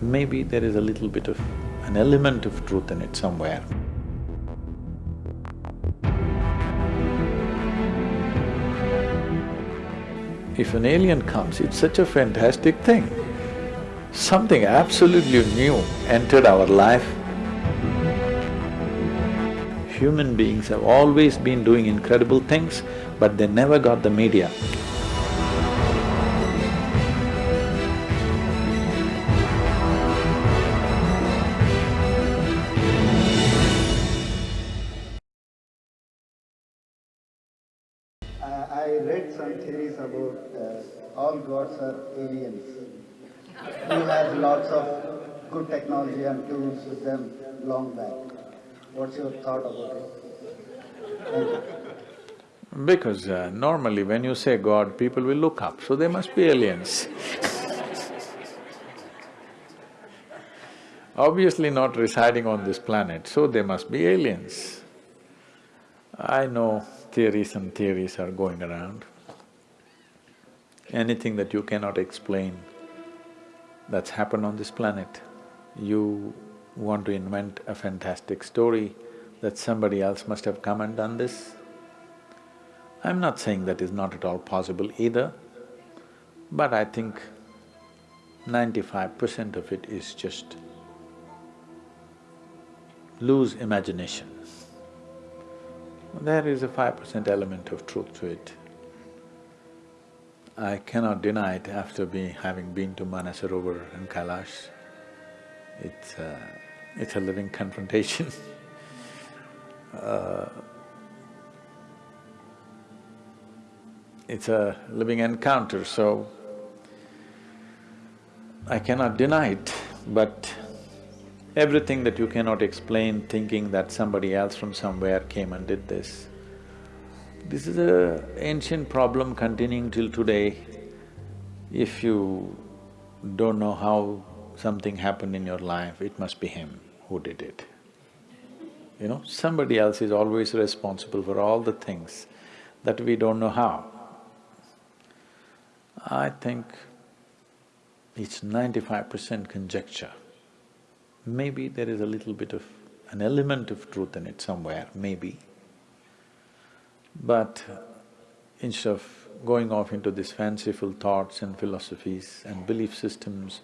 maybe there is a little bit of an element of truth in it somewhere. If an alien comes, it's such a fantastic thing. Something absolutely new entered our life. Human beings have always been doing incredible things, but they never got the media. Theories about uh, all gods are aliens who has lots of good technology and tools with them long back. What's your thought about it? Because uh, normally when you say God, people will look up, so they must be aliens Obviously not residing on this planet, so they must be aliens. I know theories and theories are going around. Anything that you cannot explain that's happened on this planet, you want to invent a fantastic story that somebody else must have come and done this. I'm not saying that is not at all possible either, but I think ninety-five percent of it is just loose imagination. There is a five percent element of truth to it. I cannot deny it after be, having been to Manasarovar and Kailash. It's a, it's a living confrontation uh, it's a living encounter, so I cannot deny it, but everything that you cannot explain thinking that somebody else from somewhere came and did this, this is a ancient problem continuing till today. If you don't know how something happened in your life, it must be him who did it. You know, somebody else is always responsible for all the things that we don't know how. I think it's ninety-five percent conjecture. Maybe there is a little bit of an element of truth in it somewhere, maybe. But instead of going off into these fanciful thoughts and philosophies and belief systems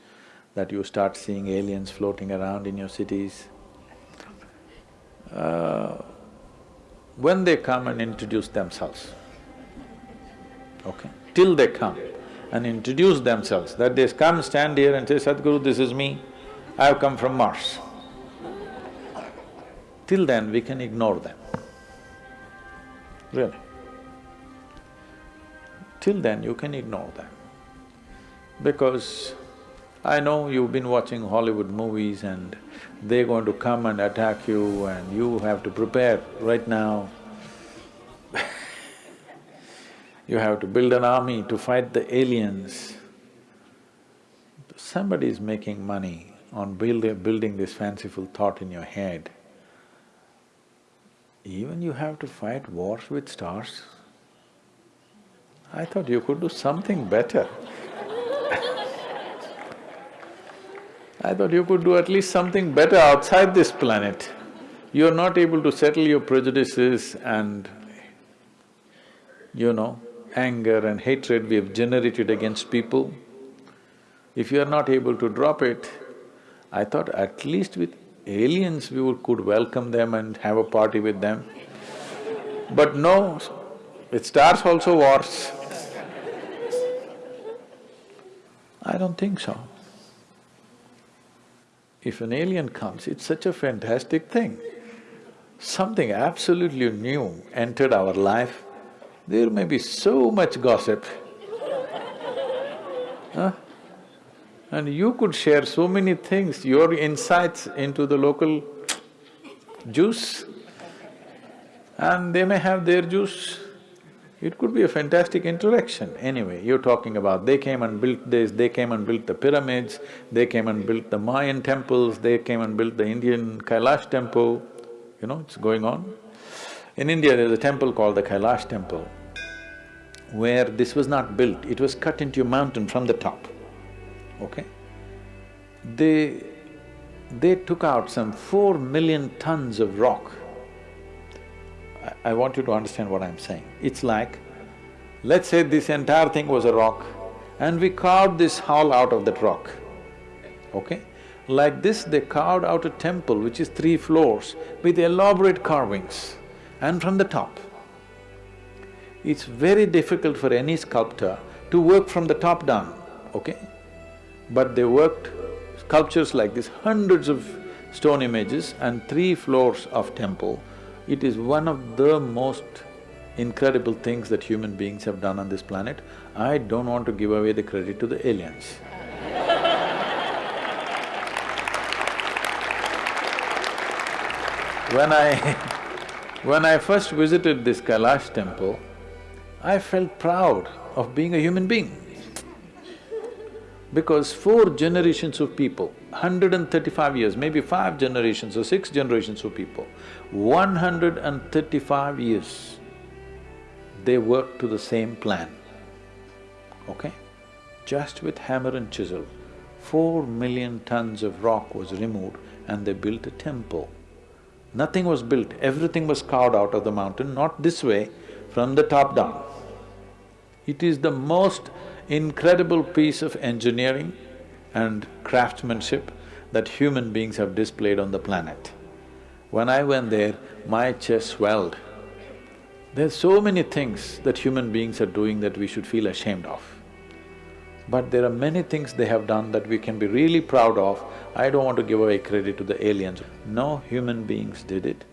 that you start seeing aliens floating around in your cities, uh, when they come and introduce themselves, okay, till they come and introduce themselves, that they come, stand here and say, Sadhguru, this is me, I have come from Mars. Till then, we can ignore them, really. Till then, you can ignore them. Because I know you've been watching Hollywood movies and they're going to come and attack you and you have to prepare right now. you have to build an army to fight the aliens. Somebody is making money on build, building this fanciful thought in your head. Even you have to fight wars with stars? I thought you could do something better I thought you could do at least something better outside this planet. You're not able to settle your prejudices and, you know, anger and hatred we have generated against people. If you are not able to drop it, I thought at least with aliens we would, could welcome them and have a party with them. But no, with stars also wars. I don't think so. If an alien comes, it's such a fantastic thing. Something absolutely new entered our life, there may be so much gossip. huh? And you could share so many things, your insights into the local juice, and they may have their juice. It could be a fantastic interaction. Anyway, you're talking about they came and built this, they came and built the pyramids, they came and built the Mayan temples, they came and built the Indian Kailash temple, you know, it's going on. In India, there's a temple called the Kailash temple, where this was not built, it was cut into a mountain from the top, okay? they… they took out some four million tons of rock. I, I want you to understand what I'm saying. It's like, let's say this entire thing was a rock and we carved this hall out of that rock, okay? Like this, they carved out a temple which is three floors with elaborate carvings and from the top. It's very difficult for any sculptor to work from the top down, okay? But they worked sculptures like this, hundreds of stone images and three floors of temple. It is one of the most incredible things that human beings have done on this planet. I don't want to give away the credit to the aliens. When I… when I first visited this Kailash temple, I felt proud of being a human being. Because four generations of people, hundred and thirty-five years, maybe five generations or six generations of people, one hundred and thirty-five years, they worked to the same plan, okay? Just with hammer and chisel, four million tons of rock was removed and they built a temple. Nothing was built, everything was carved out of the mountain, not this way, from the top down. It is the most incredible piece of engineering and craftsmanship that human beings have displayed on the planet. When I went there, my chest swelled. There's so many things that human beings are doing that we should feel ashamed of. But there are many things they have done that we can be really proud of. I don't want to give away credit to the aliens. No human beings did it.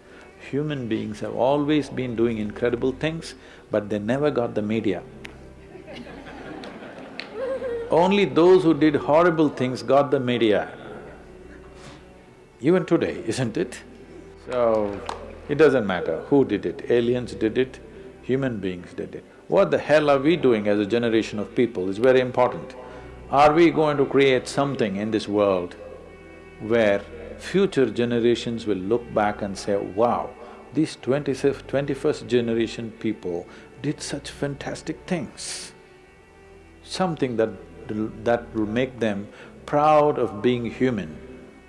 Human beings have always been doing incredible things, but they never got the media. Only those who did horrible things got the media. Even today, isn't it? So, it doesn't matter who did it, aliens did it, human beings did it. What the hell are we doing as a generation of people is very important. Are we going to create something in this world where future generations will look back and say, wow, these twenty-fifth, twenty-first generation people did such fantastic things. Something that… that will make them proud of being human,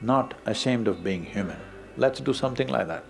not ashamed of being human. Let's do something like that.